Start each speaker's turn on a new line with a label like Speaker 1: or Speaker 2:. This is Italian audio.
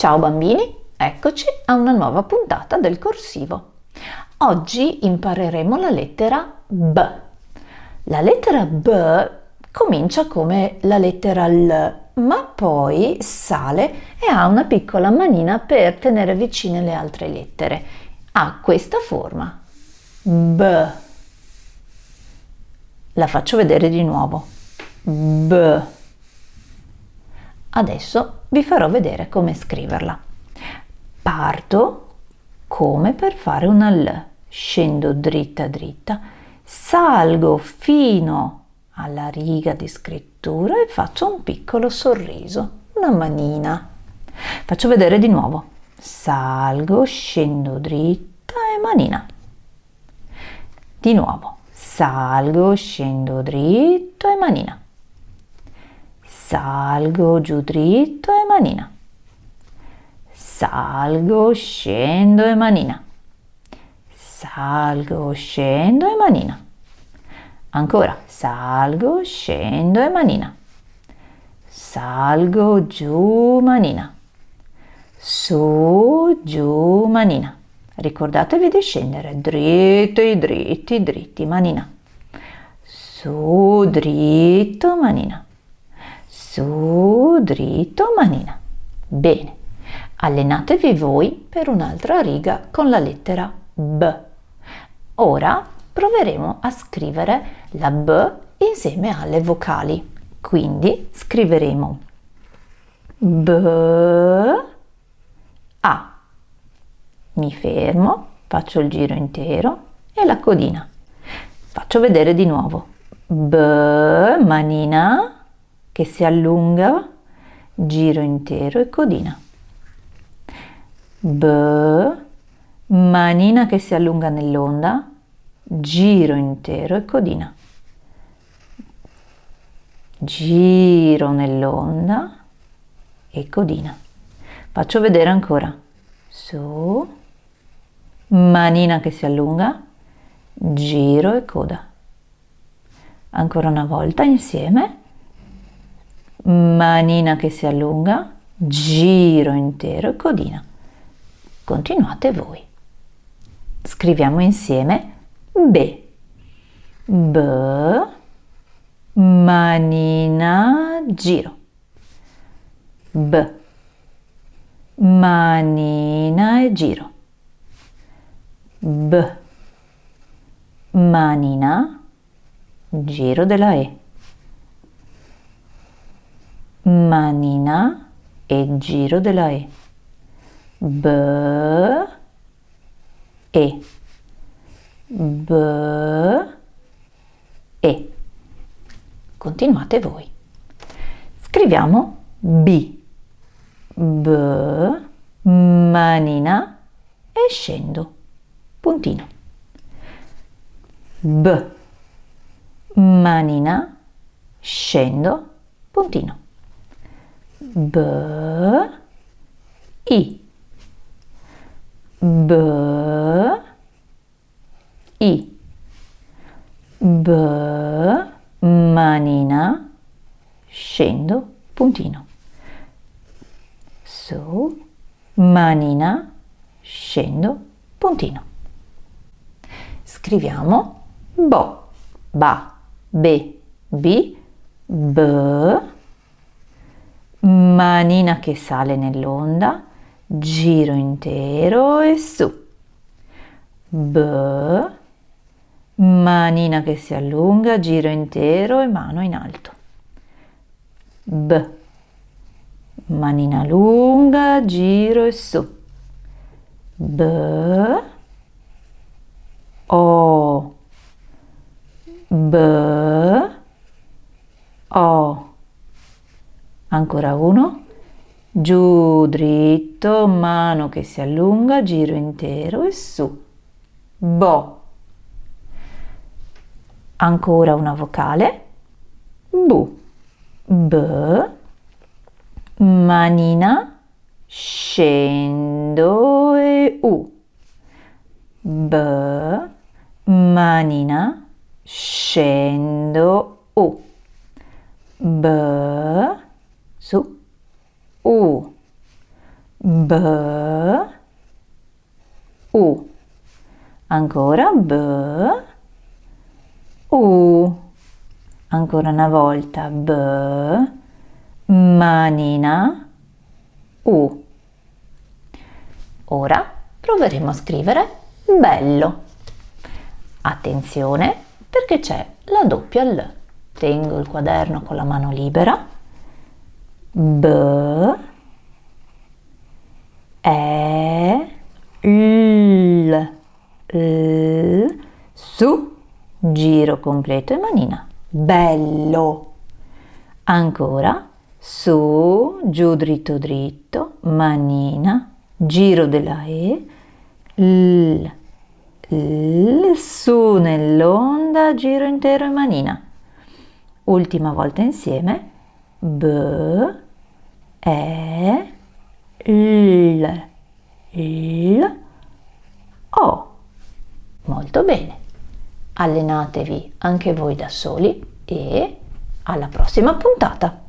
Speaker 1: Ciao bambini, eccoci a una nuova puntata del corsivo. Oggi impareremo la lettera B. La lettera B comincia come la lettera L, ma poi sale e ha una piccola manina per tenere vicine le altre lettere. Ha questa forma. B. La faccio vedere di nuovo. B. Adesso vi farò vedere come scriverla. Parto come per fare una L. Scendo dritta dritta, salgo fino alla riga di scrittura e faccio un piccolo sorriso, una manina. Faccio vedere di nuovo. Salgo, scendo dritta e manina. Di nuovo. Salgo, scendo dritto e manina salgo giù dritto e manina, salgo, scendo e manina, salgo, scendo e manina, ancora salgo, scendo e manina, salgo giù manina, su, giù manina. Ricordatevi di scendere. Dritti, dritti, dritti, manina. Su, dritto, manina su, dritto, manina. Bene, allenatevi voi per un'altra riga con la lettera B. Ora proveremo a scrivere la B insieme alle vocali. Quindi scriveremo B, A. Mi fermo, faccio il giro intero e la codina. Faccio vedere di nuovo. B, manina, che si allunga, giro intero e codina. B, manina che si allunga nell'onda, giro intero e codina. Giro nell'onda e codina. Faccio vedere ancora. Su, manina che si allunga, giro e coda. Ancora una volta insieme manina che si allunga, giro intero e codina. Continuate voi. Scriviamo insieme B. B, manina, giro. B, manina e giro. B, manina, giro della E manina e giro della E. B, E, B, E. Continuate voi. Scriviamo B, B, manina e scendo, puntino. B, manina, scendo, puntino. B, I, B, I, B, manina, scendo, puntino. Su, manina, scendo, puntino. Scriviamo bo, ba, be, bi, b, manina che sale nell'onda, giro intero e su. B, manina che si allunga, giro intero e mano in alto. B, manina lunga, giro e su. B, O, B, O. Ancora uno. Giù dritto, mano che si allunga, giro intero e su. Bo. Ancora una vocale. Bu. B. Manina. Scendo e U. B. Manina. Scendo U. B su, U, B, U. Ancora B, U. Ancora una volta B, manina, U. Ora proveremo a scrivere bello. Attenzione perché c'è la doppia L. Tengo il quaderno con la mano libera. B, E, L, L, su, giro completo e manina. Bello. Ancora, su, giù dritto dritto, manina, giro della E, L, L, su nell'onda, giro intero e manina. Ultima volta insieme, B, E, L, L, O. Molto bene. Allenatevi anche voi da soli e alla prossima puntata.